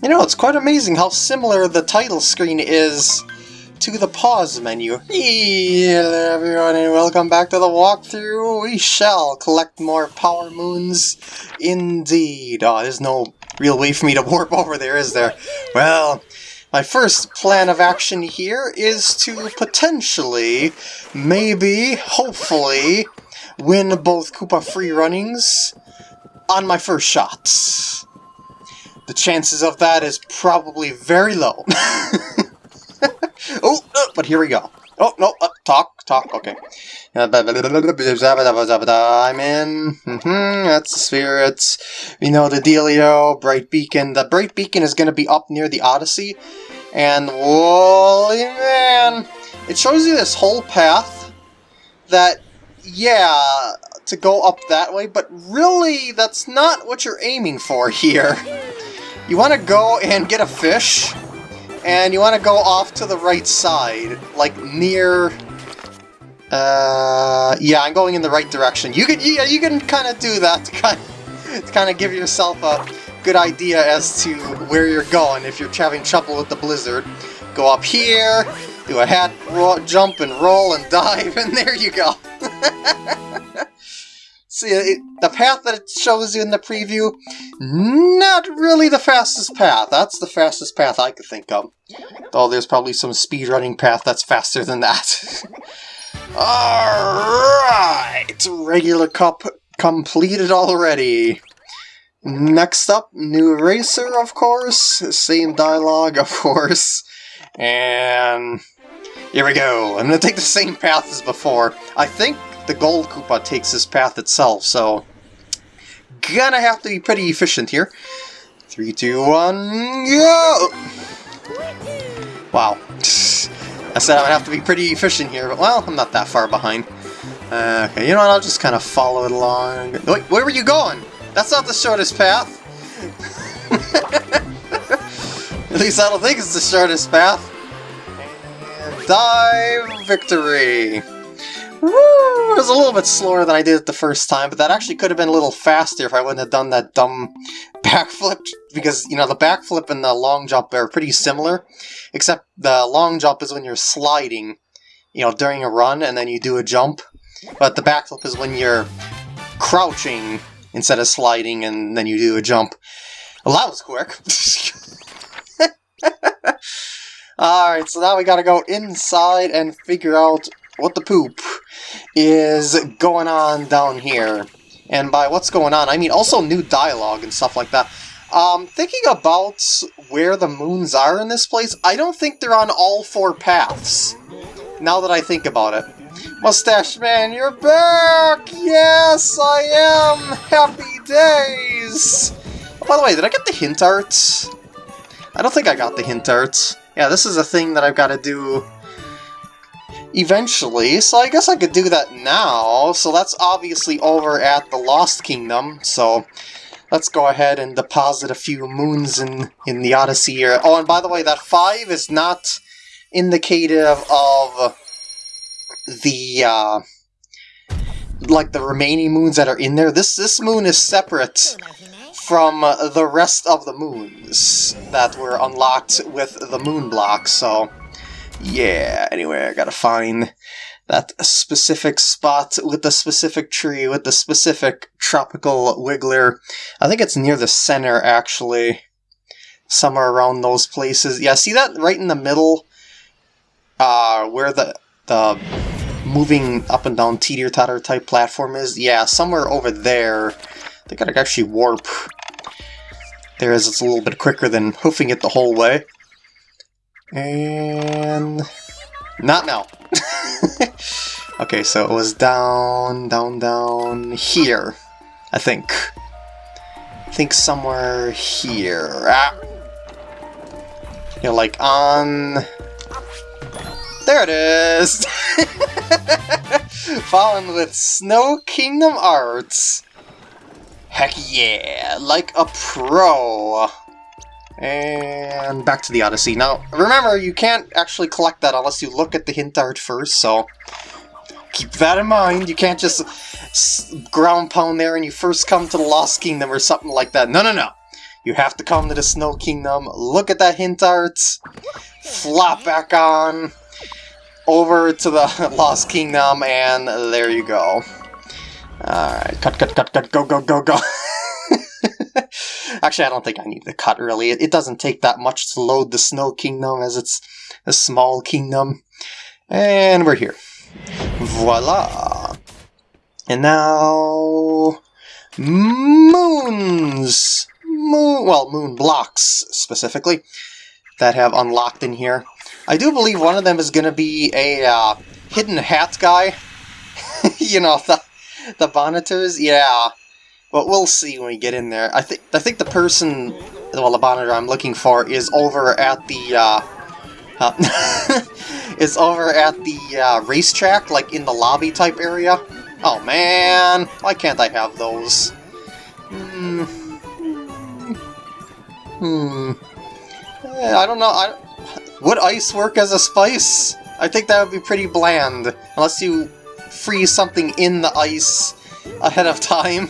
You know, it's quite amazing how similar the title screen is to the pause menu. Hello everyone and welcome back to the walkthrough. We shall collect more power moons indeed. Oh, there's no real way for me to warp over there, is there? Well, my first plan of action here is to potentially, maybe, hopefully, win both Koopa free runnings on my first shot. The chances of that is probably very low. oh, uh, but here we go. Oh, no, uh, talk, talk, okay. I'm in. Mm -hmm, that's the spirits. We know the dealio, Bright Beacon. The Bright Beacon is going to be up near the Odyssey. And, holy man, it shows you this whole path that, yeah, to go up that way, but really, that's not what you're aiming for here. You want to go and get a fish, and you want to go off to the right side, like near... Uh, yeah, I'm going in the right direction. You can, yeah, you can kind of do that to kind of, to kind of give yourself a good idea as to where you're going if you're having trouble with the blizzard. Go up here, do a hat jump and roll and dive, and there you go. See, it, the path that it shows you in the preview, not really the fastest path. That's the fastest path I could think of. Though there's probably some speedrunning path that's faster than that. Alright! Regular cup completed already. Next up, new racer, of course. Same dialogue, of course. And here we go. I'm going to take the same path as before. I think the Gold Koopa takes this path itself, so gonna have to be pretty efficient here. Three, two, one, go! Wow. I said I would have to be pretty efficient here, but well, I'm not that far behind. Uh, okay, you know what, I'll just kind of follow it along. Wait, where were you going? That's not the shortest path. At least I don't think it's the shortest path. And dive victory! Woo! It was a little bit slower than I did it the first time, but that actually could have been a little faster if I wouldn't have done that dumb backflip, because, you know, the backflip and the long jump are pretty similar, except the long jump is when you're sliding, you know, during a run, and then you do a jump, but the backflip is when you're crouching instead of sliding, and then you do a jump. Well, that was quick. Alright, so now we gotta go inside and figure out what the poop is going on down here. And by what's going on, I mean also new dialogue and stuff like that. Um, thinking about where the moons are in this place, I don't think they're on all four paths. Now that I think about it. Mustache Man, you're back! Yes, I am! Happy days! Oh, by the way, did I get the hint art? I don't think I got the hint art. Yeah, this is a thing that I've got to do eventually, so I guess I could do that now. So that's obviously over at the Lost Kingdom, so let's go ahead and deposit a few moons in, in the Odyssey here. Oh, and by the way, that 5 is not indicative of the, uh, like the remaining moons that are in there. This, this moon is separate from the rest of the moons that were unlocked with the moon block, so yeah, anyway, I gotta find that specific spot with the specific tree with the specific tropical wiggler. I think it's near the center, actually. Somewhere around those places. Yeah, see that right in the middle? Uh, where the, the moving up and down teeter-totter type platform is? Yeah, somewhere over there. I think I actually warp. There is, it's a little bit quicker than hoofing it the whole way. And... Not now. okay, so it was down, down, down here. I think. I think somewhere here. Ah. You know, like on... There it is! Fallen with Snow Kingdom Arts. Heck yeah, like a pro. And back to the Odyssey. Now, remember, you can't actually collect that unless you look at the hint art first, so keep that in mind. You can't just ground pound there and you first come to the Lost Kingdom or something like that. No, no, no. You have to come to the Snow Kingdom. Look at that hint art. Flop back on over to the Lost Kingdom, and there you go. Alright, cut, cut, cut, cut, go, go, go, go. Actually, I don't think I need the cut, really. It, it doesn't take that much to load the Snow Kingdom, as it's a small kingdom. And we're here. Voila! And now... Moons! Moon, well, moon blocks, specifically, that have unlocked in here. I do believe one of them is going to be a uh, hidden hat guy. you know, the, the Bonneters, yeah. But we'll see when we get in there. I think I think the person, well, the Bonneter I'm looking for is over at the, uh, uh, is over at the uh, racetrack, like in the lobby type area. Oh man, why can't I have those? Hmm. Hmm. Eh, I don't know. I, would ice work as a spice? I think that would be pretty bland, unless you freeze something in the ice ahead of time.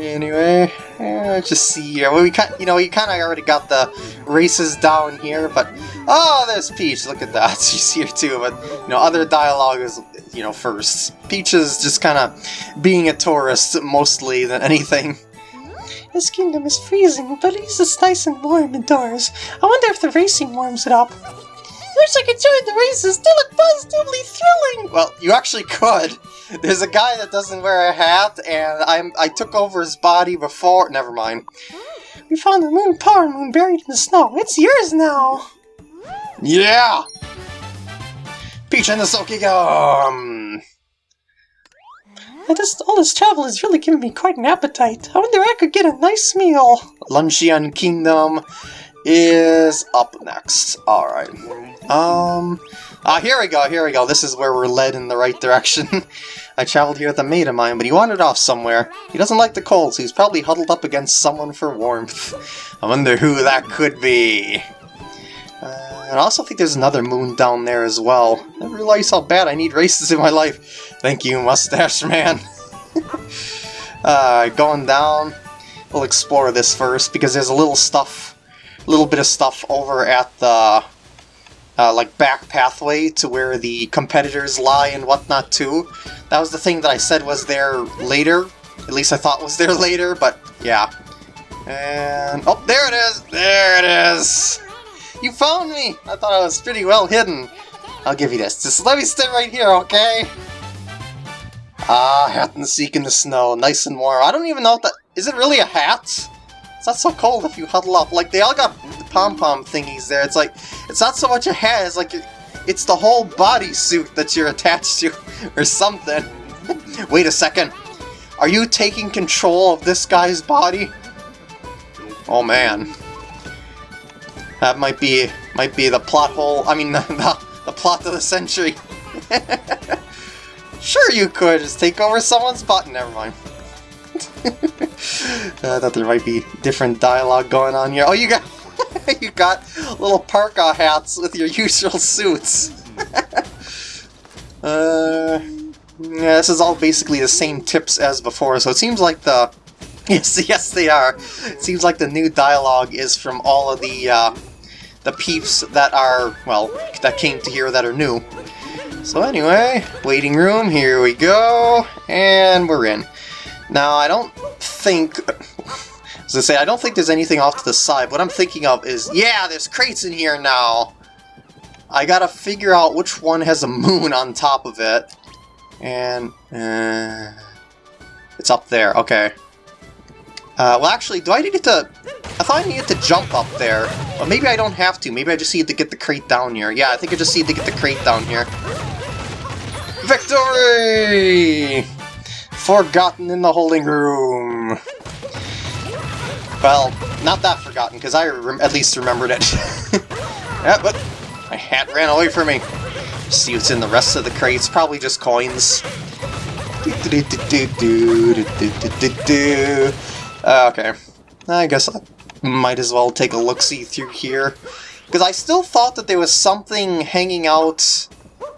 Anyway, let's just see here. Well, we kind, you know, we kind of already got the races down here, but oh, there's Peach. Look at that. She's here too. But you know, other dialogue is you know first. Peach is just kind of being a tourist mostly than anything. This kingdom is freezing, but at least it's nice and warm indoors. I wonder if the racing warms it up. I wish I could join the races, they look positively thrilling! Well, you actually could. There's a guy that doesn't wear a hat, and I'm I took over his body before. Never mind. Hmm. We found the moon power moon buried in the snow. It's yours now! Yeah! Peach and the Snow Kingdom! And this, all this travel has really given me quite an appetite. I wonder if I could get a nice meal. Luncheon Kingdom is up next. Alright. Um, ah, here we go, here we go. This is where we're led in the right direction. I traveled here with a mate of mine, but he wandered off somewhere. He doesn't like the cold, so he's probably huddled up against someone for warmth. I wonder who that could be. Uh, and I also think there's another moon down there as well. I realize how bad I need races in my life. Thank you, Mustache Man. uh, going down, we'll explore this first, because there's a little stuff, little bit of stuff over at the, uh, like, back pathway to where the competitors lie and whatnot, too. That was the thing that I said was there later. At least I thought was there later, but yeah. And, oh, there it is! There it is! You found me! I thought I was pretty well hidden. I'll give you this. Just let me stay right here, okay? Ah, hat and seek in the snow, nice and warm. I don't even know if that... Is it really a hat? It's not so cold if you huddle up. Like, they all got pom-pom thingies there. It's like, it's not so much a hat, it's like, it's the whole bodysuit that you're attached to, or something. Wait a second. Are you taking control of this guy's body? Oh man. That might be, might be the plot hole, I mean, the, the, the plot of the century. Sure you could, just take over someone's butt. Never mind. I thought there might be different dialogue going on here. Oh, you got you got little parka hats with your usual suits. uh, yeah, this is all basically the same tips as before, so it seems like the... Yes, yes they are. It seems like the new dialogue is from all of the, uh, the peeps that are, well, that came to here that are new. So anyway, waiting room, here we go, and we're in. Now, I don't think... As I say, I don't think there's anything off to the side. What I'm thinking of is, yeah, there's crates in here now! I gotta figure out which one has a moon on top of it. And, uh, it's up there, okay. Uh, well, actually, do I need to... I thought I needed to jump up there, but maybe I don't have to. Maybe I just need to get the crate down here. Yeah, I think I just need to get the crate down here. Victory! Forgotten in the holding room. Well, not that forgotten, because I at least remembered it. yeah, but my hat ran away from me. See what's in the rest of the crates, probably just coins. Uh, okay, I guess I might as well take a look-see through here. Because I still thought that there was something hanging out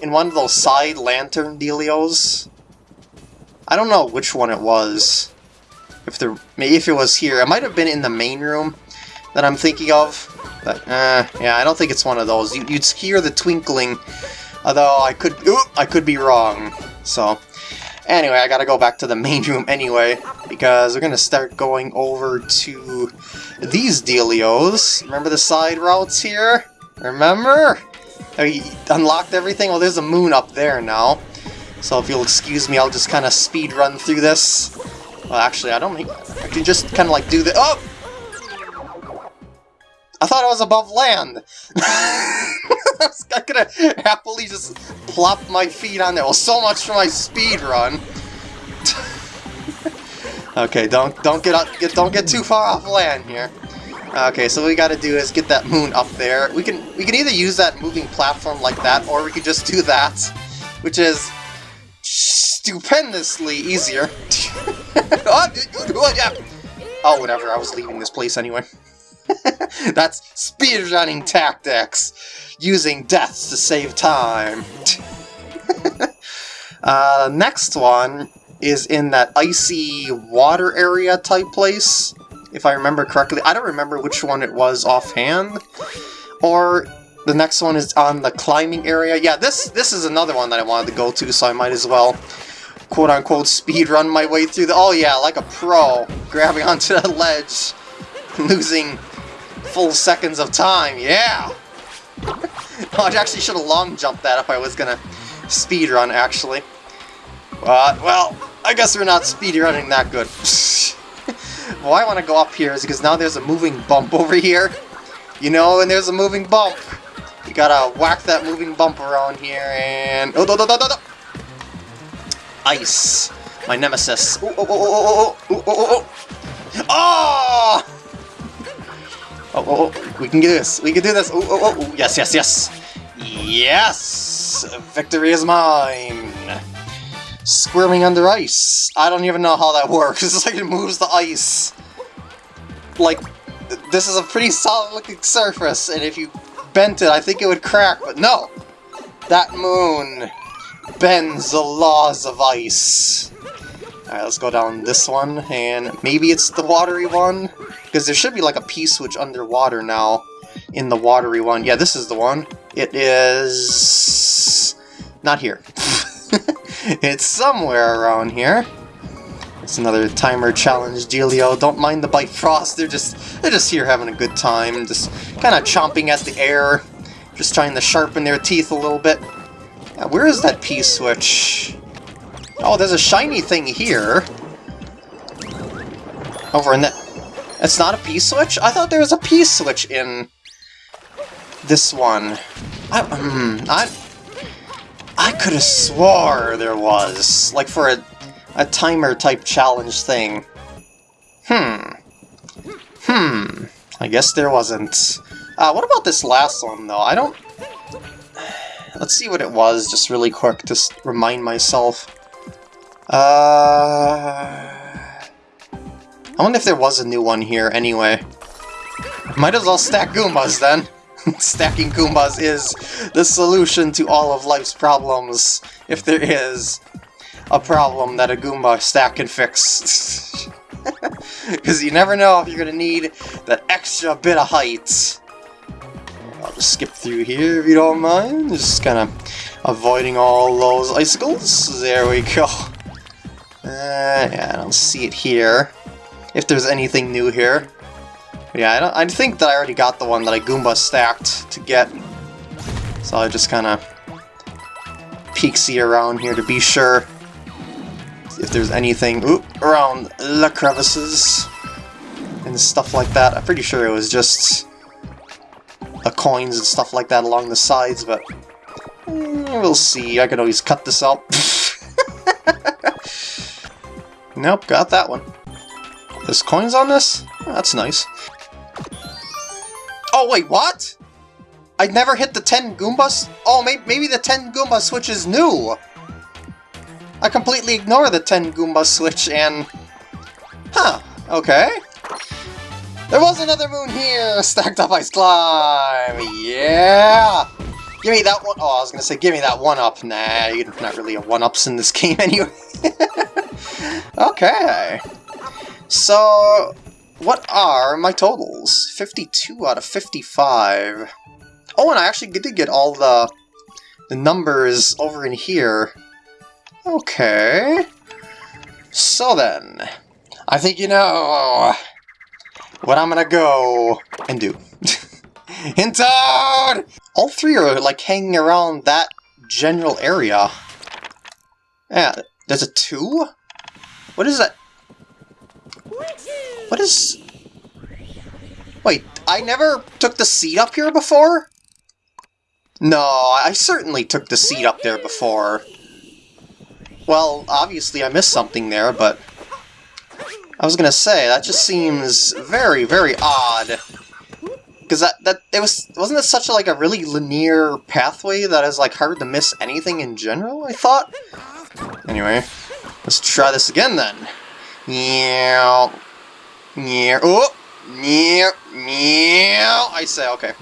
in one of those side lantern dealios. I don't know which one it was. If there, maybe if it was here, it might have been in the main room that I'm thinking of. But, uh, yeah, I don't think it's one of those. You, would hear the twinkling, although I could, ooh, I could be wrong. So, anyway, I gotta go back to the main room anyway, because we're gonna start going over to these dealios. Remember the side routes here? Remember? I unlocked everything? Well, there's a moon up there now. So if you'll excuse me, I'll just kind of speed run through this. Well, actually, I don't think... I can just kind of like do the... Oh! I thought I was above land! I was gonna happily just plop my feet on there. Well, so much for my speed run. okay, don't don't get up, get don't get too far off land here. Okay, so what we gotta do is get that moon up there. We can we can either use that moving platform like that, or we could just do that, which is stupendously easier. oh, oh, whatever, I was leaving this place anyway. That's speedrunning tactics, using deaths to save time. uh, next one is in that icy water area type place, if I remember correctly. I don't remember which one it was offhand. Or the next one is on the climbing area. Yeah, this this is another one that I wanted to go to, so I might as well quote-unquote speed run my way through the... Oh yeah, like a pro, grabbing onto the ledge, losing full seconds of time, yeah! oh, I actually should have long jumped that if I was gonna speed run, actually. But, well, I guess we're not speed running that good. Why I want to go up here is because now there's a moving bump over here. You know, and there's a moving bump. You gotta whack that moving bump around here and... Oh, no, no, no, no, no. Ice. My nemesis. Oh, oh, oh, oh, oh, oh, oh, oh! Oh, oh, we can do this. We can do this. Oh, oh, oh, yes, yes, yes. Yes! Victory is mine! Squirming under ice. I don't even know how that works. It's like it moves the ice. Like, this is a pretty solid looking surface, and if you bent it, I think it would crack, but no! That moon bends the laws of ice. Alright, let's go down this one, and maybe it's the watery one? Because there should be like a P-switch underwater now in the watery one. Yeah, this is the one. It is... not here. it's somewhere around here. It's another timer challenge dealio. Don't mind the Bitefrost, they're just they're just here having a good time, just kind of chomping at the air, just trying to sharpen their teeth a little bit. Yeah, where is that P-switch? Oh, there's a shiny thing here. Over in that... It's not a P-switch? I thought there was a P-switch in this one. I, um, I, I could have swore there was. Like for a, a timer type challenge thing. Hmm. Hmm. I guess there wasn't. Uh, what about this last one, though? I don't... Let's see what it was, just really quick, to remind myself. Uh... I wonder if there was a new one here, anyway. Might as well stack Goombas, then. Stacking Goombas is the solution to all of life's problems, if there is a problem that a Goomba stack can fix. Because you never know if you're going to need that extra bit of height. I'll just skip through here if you don't mind. Just kind of avoiding all those icicles. There we go. Uh, yeah, I don't see it here. If there's anything new here. But yeah, I, don't, I think that I already got the one that I Goomba stacked to get. So I just kind of peeksy around here to be sure if there's anything ooh, around the crevices and stuff like that. I'm pretty sure it was just coins and stuff like that along the sides, but mm, we'll see. I could always cut this out. nope, got that one. There's coins on this? That's nice. Oh, wait, what? I never hit the 10 Goombas? Oh, may maybe the 10 Goomba switch is new! I completely ignore the 10 Goomba switch and... Huh, okay. There was another moon here! Stacked up ice climb! Yeah! Give me that one. Oh, I was gonna say, give me that one up. Nah, you're not really a one ups in this game anyway. okay. So, what are my totals? 52 out of 55. Oh, and I actually did get all the, the numbers over in here. Okay. So then, I think you know what I'm gonna go and do. Hintoad! All three are like hanging around that general area. Yeah, there's a two? What is that? What is... Wait, I never took the seat up here before? No, I certainly took the seat up there before. Well, obviously I missed something there, but... I was gonna say, that just seems very, very odd. Because that, that, it was, wasn't it such a, like a really linear pathway that is like hard to miss anything in general, I thought? Anyway, let's try this again then. Yeah, yeah, oh, yeah, yeah, I say, okay.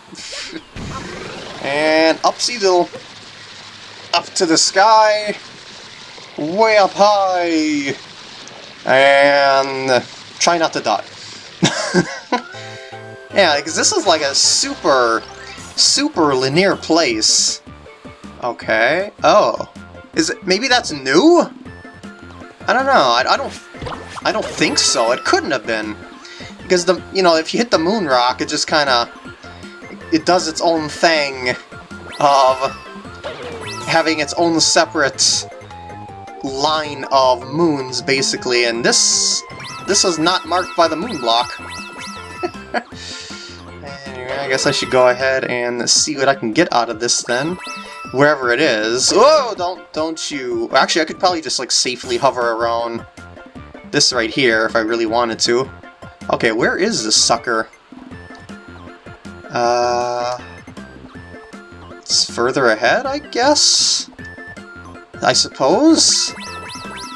and upsy diddle. Up to the sky, way up high, and try not to die. yeah, because this is like a super, super linear place. Okay, oh. Is it, maybe that's new? I don't know, I, I don't, I don't think so, it couldn't have been. Because the, you know, if you hit the moon rock, it just kind of, it does its own thing of having its own separate line of moons, basically, and this this was not marked by the moon block. anyway, I guess I should go ahead and see what I can get out of this then. Wherever it is. Oh, don't don't you... Actually, I could probably just like safely hover around this right here if I really wanted to. Okay, where is this sucker? Uh... It's further ahead, I guess? I suppose?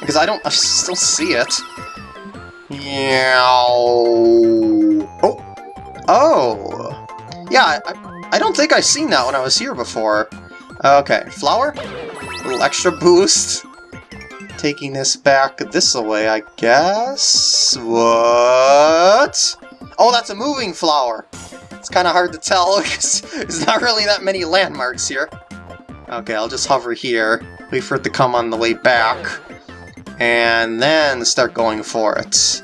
Because I don't... I still see it. Yeah. Oh. Oh. Yeah, I, I don't think I've seen that when I was here before. Okay, flower. A little extra boost. Taking this back this way, I guess. What? Oh, that's a moving flower. It's kind of hard to tell because there's not really that many landmarks here. Okay, I'll just hover here, wait for it to come on the way back, and then start going for it.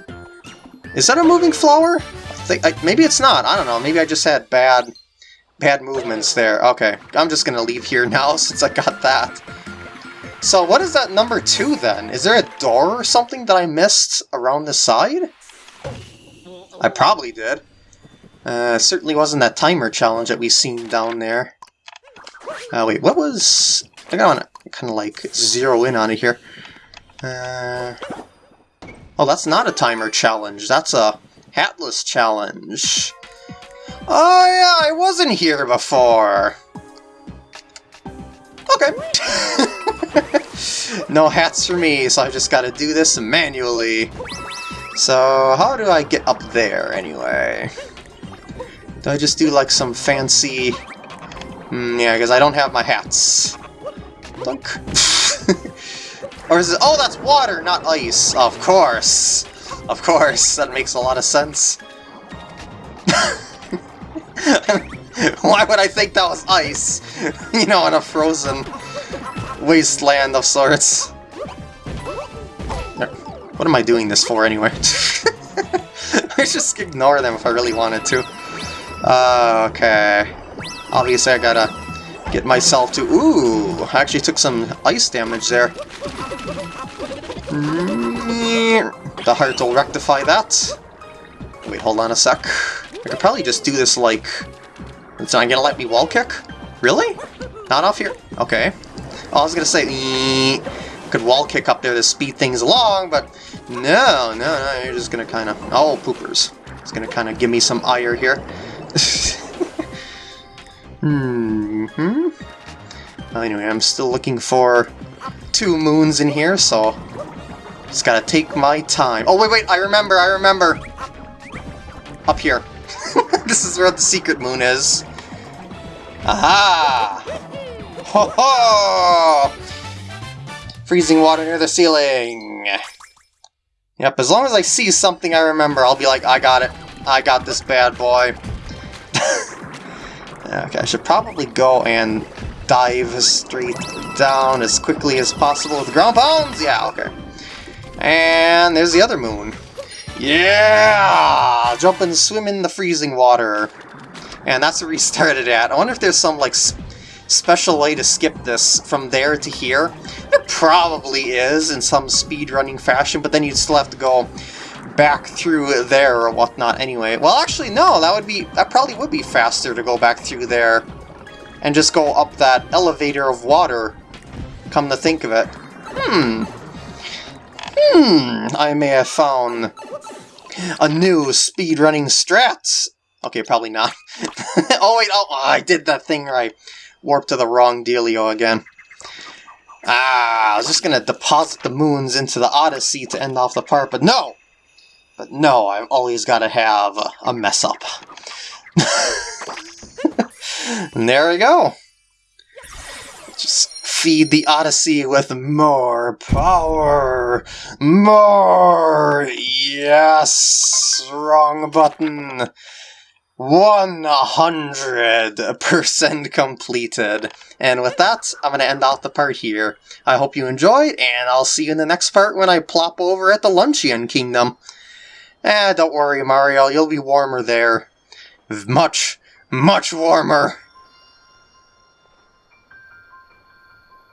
Is that a moving flower? I think I, maybe it's not. I don't know. Maybe I just had bad bad movements there. Okay, I'm just gonna leave here now since I got that. So what is that number two then? Is there a door or something that I missed around the side? I probably did. Uh, certainly wasn't that timer challenge that we seen down there. Uh, wait, what was... I gotta kind of like zero in on it here. Uh, oh, that's not a timer challenge. That's a hatless challenge. Oh yeah, I wasn't here before. Okay. no hats for me, so I just gotta do this manually. So, how do I get up there, anyway? Do I just do, like, some fancy... Mm, yeah, because I don't have my hats. Or is it... Oh, that's water, not ice. Of course. Of course, that makes a lot of sense. Why would I think that was ice? you know, in a frozen wasteland of sorts. What am I doing this for anyway? I just ignore them if I really wanted to. Uh, okay. Obviously I gotta get myself to... Ooh! I actually took some ice damage there. Mm, the heart will rectify that. Wait, hold on a sec. I could probably just do this like... It's not gonna let me wall kick? Really? Not off here? Okay. Oh, I was gonna say, mm, could wall kick up there to speed things along, but no, no, no, you're just gonna kind of... Oh, poopers. It's gonna kind of give me some ire here. hmm. Well, anyway, I'm still looking for two moons in here, so just gotta take my time. Oh, wait, wait, I remember, I remember. Up here. this is where the secret moon is. Aha! Ho ho! Freezing water near the ceiling! Yep, as long as I see something I remember, I'll be like, I got it. I got this bad boy. Okay, I should probably go and dive straight down as quickly as possible with ground pounds. Yeah, okay. And there's the other moon. Yeah! Jump and swim in the freezing water. And that's where we started at. I wonder if there's some, like, special way to skip this from there to here. It probably is in some speedrunning fashion, but then you'd still have to go back through there or whatnot anyway. Well, actually, no, that would be that probably would be faster to go back through there and just go up that elevator of water, come to think of it. Hmm. Hmm, I may have found a new speedrunning strat. Okay, probably not. oh wait, oh, I did that thing right. warped to the wrong dealio again. Ah, I was just gonna deposit the moons into the Odyssey to end off the part, but no! But no, I've always gotta have a mess up. and there we go. Just feed the Odyssey with more power! More! Yes! Wrong button! 100% completed. And with that, I'm going to end off the part here. I hope you enjoyed, and I'll see you in the next part when I plop over at the Luncheon Kingdom. Eh, don't worry, Mario, you'll be warmer there. Much, much warmer.